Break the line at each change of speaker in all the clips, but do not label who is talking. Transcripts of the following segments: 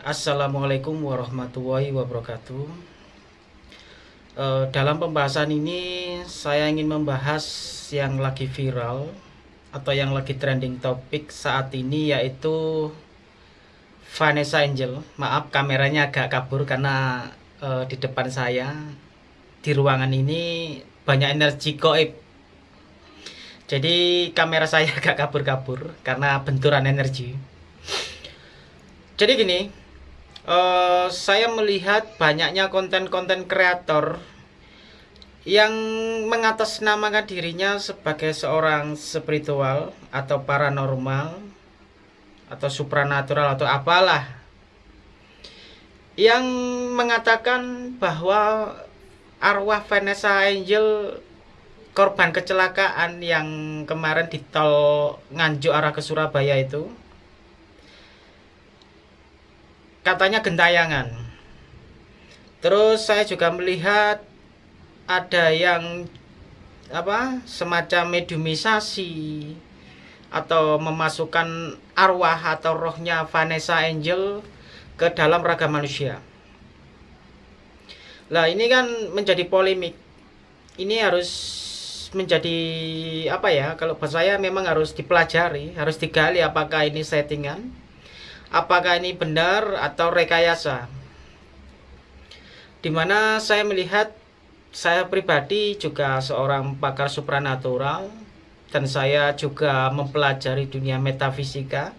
Assalamualaikum warahmatullahi wabarakatuh. E, Dalam pembahasan ini saya ingin membahas yang lagi viral Atau yang lagi trending topik saat ini yaitu Vanessa Angel. Maaf kameranya agak kabur karena e, di depan saya Di ruangan ini banyak energi goib. Jadi kamera saya agak kabur-kabur karena benturan energi. Jadi gini, uh, saya melihat banyaknya konten-konten kreator yang mengatasnamakan dirinya sebagai seorang spiritual atau paranormal atau supranatural atau apalah yang mengatakan bahwa arwah Vanessa Angel korban kecelakaan yang kemarin di tol Nganjuk arah ke Surabaya itu katanya gentayangan. Terus saya juga melihat ada yang apa semacam mediumisasi atau memasukkan arwah atau rohnya Vanessa Angel ke dalam raga manusia. Lah ini kan menjadi polemik. Ini harus menjadi apa ya? Kalau buat saya memang harus dipelajari, harus digali apakah ini settingan apakah ini benar atau rekayasa? Di mana saya melihat saya pribadi juga seorang pakar supranatural dan saya juga mempelajari dunia metafisika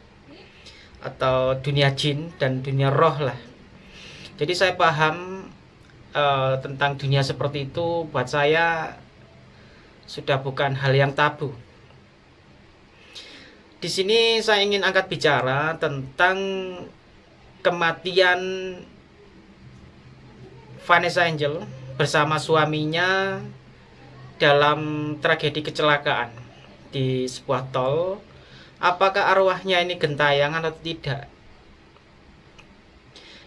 atau dunia jin dan dunia roh lah. Jadi saya paham uh, tentang dunia seperti itu buat saya sudah bukan hal yang tabu di sini saya ingin angkat bicara tentang kematian Vanessa Angel bersama suaminya dalam tragedi kecelakaan di sebuah tol. Apakah arwahnya ini gentayangan atau tidak?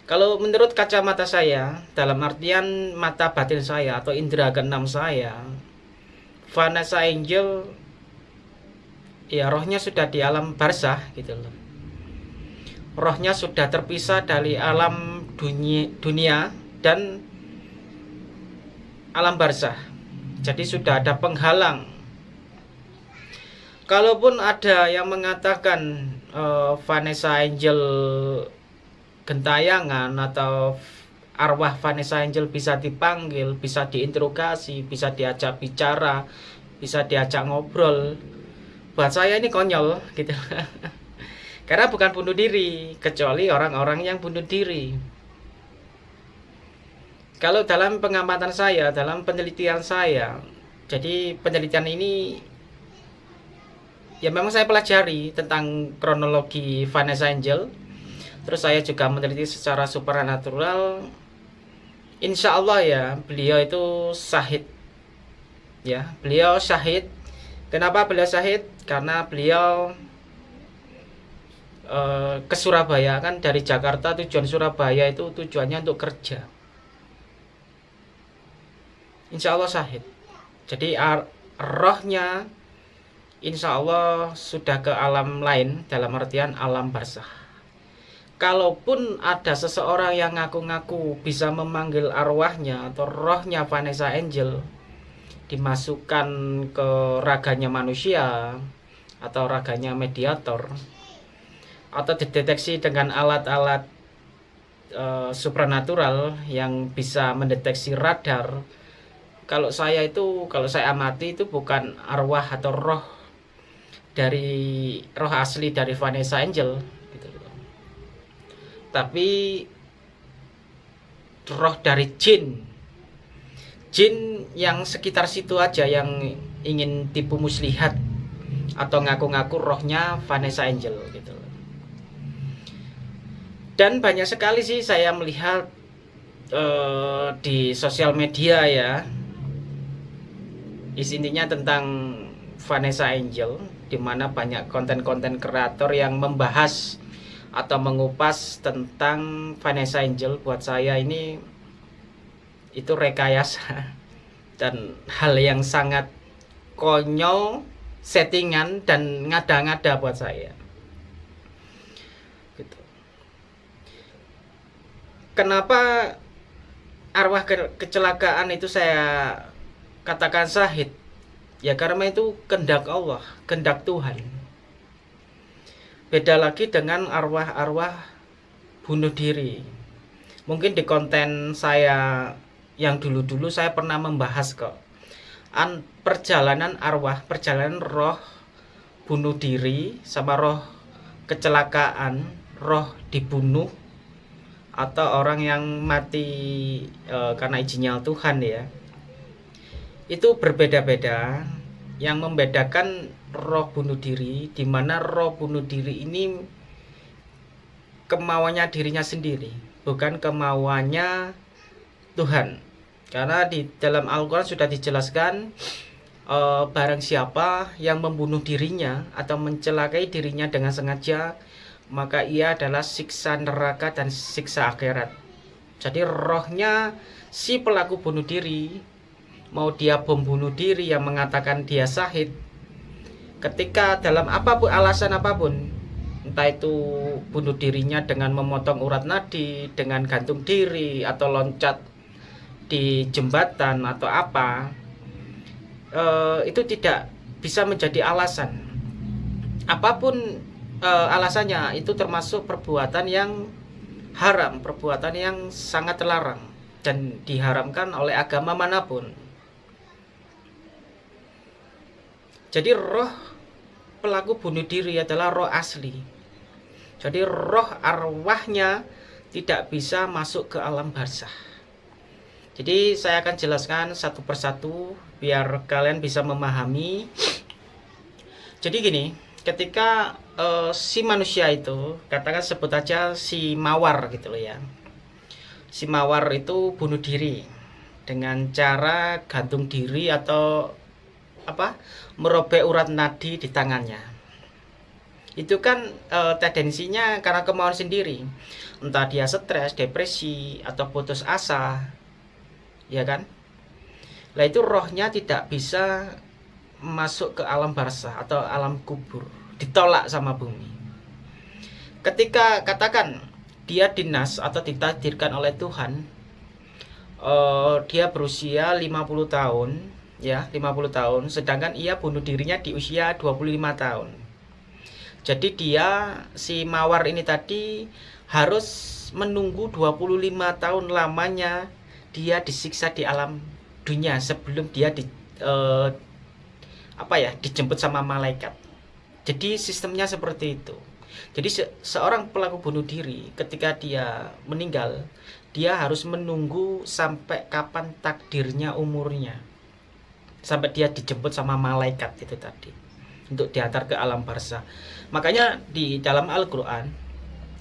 Kalau menurut kacamata saya, dalam artian mata batin saya atau indera keenam saya, Vanessa Angel ya rohnya sudah di alam barzah gitu loh. Rohnya sudah terpisah dari alam dunia, dunia dan alam barzah. Jadi sudah ada penghalang. Kalaupun ada yang mengatakan uh, Vanessa Angel gentayangan atau arwah Vanessa Angel bisa dipanggil, bisa diinterogasi, bisa diajak bicara, bisa diajak ngobrol buat saya ini konyol gitu. Karena bukan bunuh diri kecuali orang-orang yang bunuh diri. Kalau dalam pengamatan saya dalam penelitian saya jadi penelitian ini ya memang saya pelajari tentang kronologi Vanessa Angel. Terus saya juga meneliti secara supernatural. Insya Allah ya beliau itu sahid ya beliau syahid Kenapa beliau syahid? Karena beliau uh, ke Surabaya kan dari Jakarta tujuan Surabaya itu tujuannya untuk kerja. Insya Allah syahid. Jadi rohnya insya Allah sudah ke alam lain dalam artian alam barzah. Kalaupun ada seseorang yang ngaku-ngaku bisa memanggil arwahnya atau rohnya Vanessa Angel, dimasukkan ke raganya manusia atau raganya mediator atau dideteksi dengan alat-alat uh, supranatural yang bisa mendeteksi radar. Kalau saya itu kalau saya amati itu bukan arwah atau roh dari roh asli dari Vanessa Angel gitu. Tapi roh dari jin jin yang sekitar situ aja yang ingin tipu muslihat atau ngaku-ngaku rohnya Vanessa Angel gitu. Dan banyak sekali sih saya melihat uh, di sosial media ya. Isinya tentang Vanessa Angel di mana banyak konten-konten kreator yang membahas atau mengupas tentang Vanessa Angel. Buat saya ini itu rekayasa. Dan hal yang sangat konyol settingan dan ngada-ngada buat saya. Gitu. kenapa arwah ke kecelakaan itu saya katakan sahid ya karena itu kendak Allah kendak Tuhan. Beda lagi dengan arwah-arwah bunuh diri. Mungkin di konten saya yang dulu-dulu saya pernah membahas kok. An perjalanan arwah perjalanan roh bunuh diri sama roh kecelakaan roh dibunuh atau orang yang mati e, karena izinnya Tuhan ya. Itu berbeda-beda. Yang membedakan roh bunuh diri di mana roh bunuh diri ini kemauannya dirinya sendiri bukan kemauannya Tuhan karena di dalam Al-Quran sudah dijelaskan e, barang siapa yang membunuh dirinya atau mencelakai dirinya dengan sengaja maka ia adalah siksa neraka dan siksa akhirat. Jadi rohnya si pelaku bunuh diri, mau dia bom bunuh diri yang mengatakan dia sahid, ketika dalam apa pun alasan apa pun, entah itu bunuh dirinya dengan memotong urat nadi, dengan gantung diri atau loncat di jembatan atau apa, eh, itu tidak bisa menjadi alasan. Apa pun e, alasannya itu termasuk perbuatan yang haram, perbuatan yang sangat terlarang dan diharamkan oleh agama mana pun. Jadi roh pelaku bunuh diri adalah roh asli. Jadi roh arwahnya tidak bisa masuk ke alam barzah. Jadi saya akan jelaskan satu persatu biar kalian bisa memahami. Jadi gini, ketika uh, si manusia itu katakan sebut aja si mawar gitu loh ya. Si mawar itu bunuh diri dengan cara gantung diri atau apa merobek urat nadi di tangannya. Itu kan e, tendensinya karena kemauan sendiri. Entah dia stres depresi atau putus asa ya kan? Lah itu rohnya tidak bisa masuk ke alam barzah atau alam kubur. Ditolak sama bumi. Ketika katakan dia dinas atau ditakdirkan oleh Tuhan uh, dia berusia 50 tahun ya 50 tahun sedangkan ia bunuh dirinya di usia 25 tahun. Jadi dia si mawar ini tadi harus menunggu 25 tahun lamanya dia disiksa di alam dunia sebelum dia di, uh, apa ya dijemput sama malaikat. Jadi sistemnya seperti itu. Jadi se seorang pelaku bunuh diri ketika dia meninggal dia harus menunggu sampai kapan takdirnya umurnya. Sampai dia dijemput sama malaikat itu tadi untuk diantar ke alam barzah. Makanya di dalam Al-Quran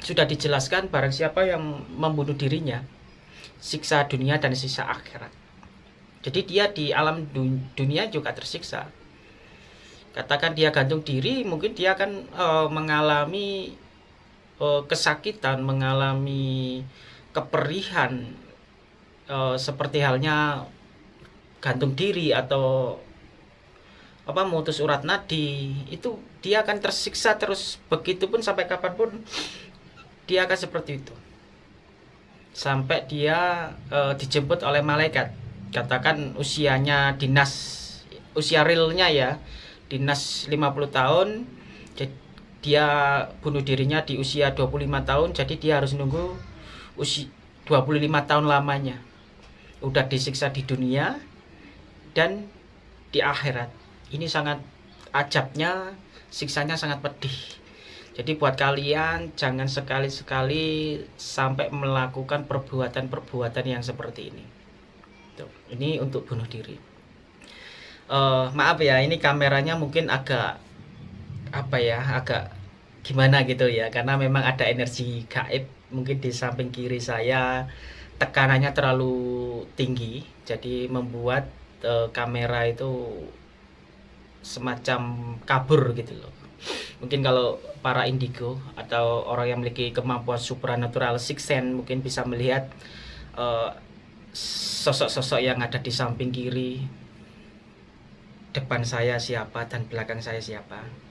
sudah dijelaskan barang siapa yang membunuh dirinya siksa dunia dan siksa akhirat. Jadi dia di alam dunia juga tersiksa. Katakan dia gantung diri mungkin dia akan uh, mengalami uh, kesakitan mengalami keperihan uh, seperti halnya gantung diri atau apa mutus urat nadi. Itu dia akan tersiksa terus. Begitupun sampai kapan pun dia akan seperti itu sampai dia e, dijemput oleh malaikat. Katakan usianya dinas usia realnya ya dinas 50 tahun dia bunuh dirinya di usia 25 tahun jadi dia harus nunggu usia 25 tahun lamanya. Udah disiksa di dunia dan di akhirat. Ini sangat ajabnya siksanya sangat pedih jadi buat kalian jangan sekali-sekali sampai melakukan perbuatan-perbuatan yang seperti ini. Tuh, ini untuk bunuh diri. Uh, maaf ya ini kameranya mungkin agak apa ya agak gimana gitu ya. Karena memang ada energi gaib mungkin di samping kiri saya. Tekanannya terlalu tinggi jadi membuat uh, kamera itu semacam kabur gitu loh mungkin kalau para indigo atau orang yang memiliki kemampuan supranatural six sense mungkin bisa melihat eh, sosok-sosok uh, yang ada di samping kiri depan saya siapa dan belakang saya siapa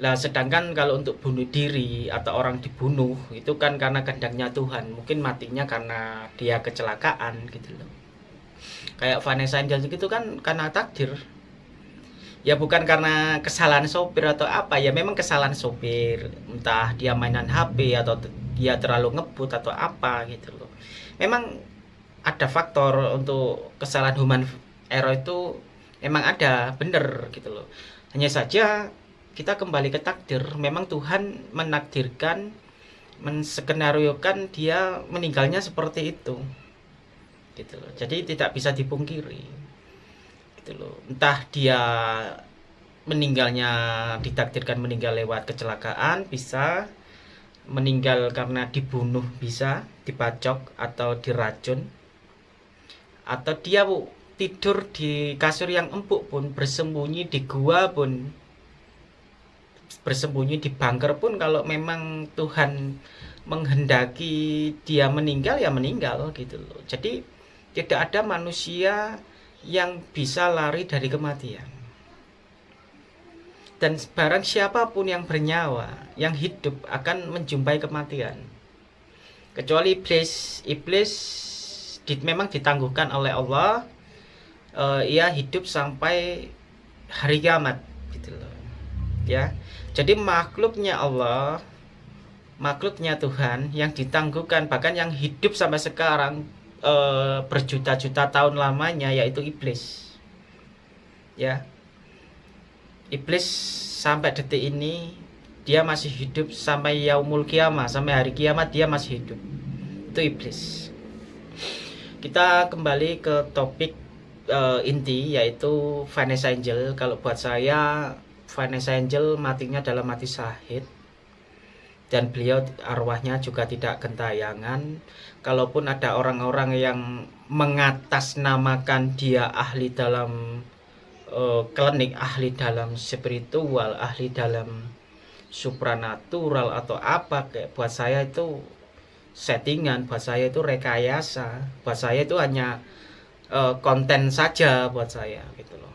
Nah, sedangkan kalau untuk bunuh diri atau orang dibunuh itu kan karena kehendaknya Tuhan. Mungkin matinya karena dia kecelakaan gitu loh. Kayak Vanessa Angel gitu kan karena takdir. Ya bukan karena kesalahan sopir atau apa, ya memang kesalahan sopir. Entah dia mainan HP atau dia terlalu ngebut atau apa gitu loh. Memang ada faktor untuk kesalahan human error itu memang ada, bener gitu loh. Hanya saja kita kembali ke takdir memang Tuhan menakdirkan menskenariokan dia meninggalnya seperti itu gitu loh jadi tidak bisa dipungkiri gitu loh. Entah dia meninggalnya ditakdirkan meninggal lewat kecelakaan bisa. Meninggal karena dibunuh bisa. Dipacok atau diracun. Atau dia tidur di kasur yang empuk pun bersembunyi di gua pun. Bersembunyi di bunker pun kalau memang Tuhan menghendaki dia meninggal ya meninggal gitu loh. Jadi tidak ada manusia yang bisa lari dari kematian. Dan barang siapa pun yang bernyawa, yang hidup akan menjumpai kematian. Kecuali iblis, iblis di, memang ditangguhkan oleh Allah, uh, ia hidup sampai hari kiamat gitu loh. Ya jadi makhluknya Allah, makhluknya Tuhan yang ditangguhkan bahkan yang hidup sampai sekarang e, berjuta-juta tahun lamanya yaitu iblis. Ya. Iblis sampai detik ini dia masih hidup sampai yaumul kiamah, sampai hari kiamat dia masih hidup. Itu iblis. Kita kembali ke topik uh, inti yaitu Vanessa Angel. Kalau buat saya Vanessa Angel matinya dalam mati syahid dan beliau arwahnya juga tidak gentayangan. Kalaupun ada orang-orang yang mengatasnamakan dia ahli dalam uh, klinik ahli dalam spiritual ahli dalam supranatural atau apa kayak buat saya itu settingan buat saya itu rekayasa buat saya itu hanya uh, konten saja buat saya gitu loh.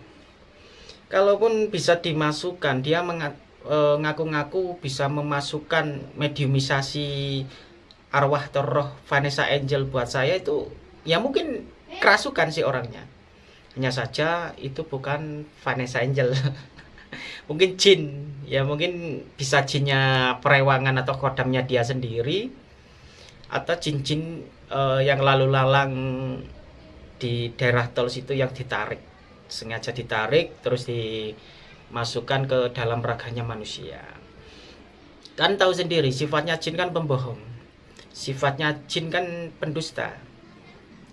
Kalaupun bisa dimasukkan dia e, ngaku-ngaku bisa memasukkan mediumisasi arwah atau Vanessa Angel buat saya itu ya mungkin kerasukan sih orangnya. Hanya saja itu bukan Vanessa Angel. Mungkin jin. Ya mungkin bisa jinnya perewangan atau kodamnya dia sendiri atau jin-jin uh, yang lalu lalang di daerah tol situ yang ditarik. Sengaja ditarik terus dimasukkan ke dalam raganya manusia. Kan tahu sendiri sifatnya jin kan pembohong. Sifatnya jin kan pendusta.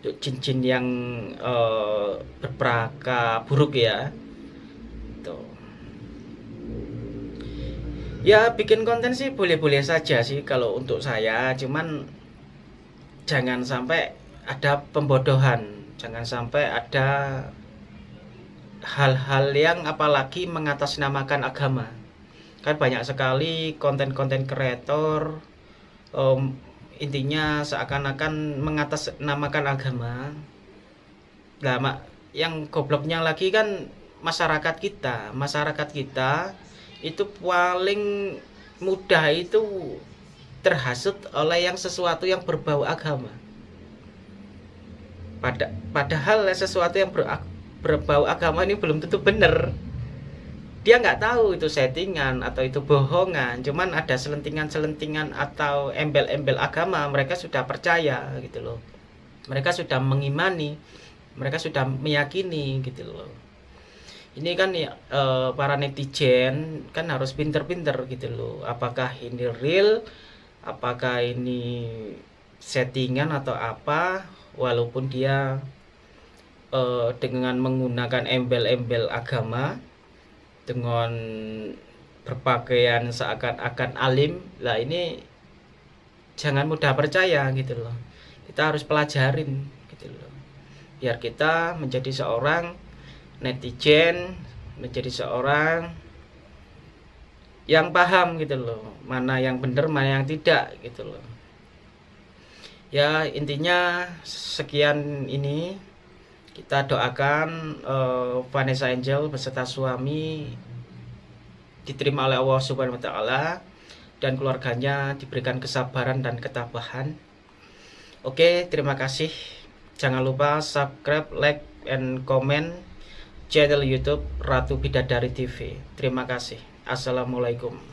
Jin-jin yang uh, berpraka buruk ya. Tuh. Ya bikin konten sih boleh-boleh saja sih kalau untuk saya. Cuman jangan sampai ada pembodohan. Jangan sampai ada hal-hal yang apalagi mengatasnamakan agama. Kan banyak sekali konten-konten kreator um, intinya seakan-akan mengatasnamakan agama. Nah yang gobloknya lagi kan masyarakat kita. Masyarakat kita itu paling mudah itu terhasut oleh yang sesuatu yang berbau agama. Pada padahal sesuatu yang ber, berbau agama ini belum tentu benar. Dia nggak tahu itu settingan atau itu bohongan cuman ada selentingan-selentingan atau embel-embel agama mereka sudah percaya gitu loh. Mereka sudah mengimani mereka sudah meyakini gitu loh. Ini kan ya e, para netizen kan harus pinter-pinter gitu loh. Apakah ini real? Apakah ini settingan atau apa? Walaupun dia uh, dengan menggunakan embel-embel agama dengan berpakaian seakan-akan alim lah ini jangan mudah percaya gitu loh. Kita harus pelajarin gitu loh. Biar kita menjadi seorang netizen menjadi seorang yang paham gitu loh mana yang benar mana yang tidak gitu loh. Ya intinya sekian ini kita doakan uh, Vanessa Angel beserta suami diterima oleh Allah Subhanahu wa taala dan keluarganya diberikan kesabaran dan ketabahan. Oke, terima kasih. Jangan lupa subscribe, like, and comment channel YouTube Ratu Bidadari TV. Terima kasih. Assalamualaikum.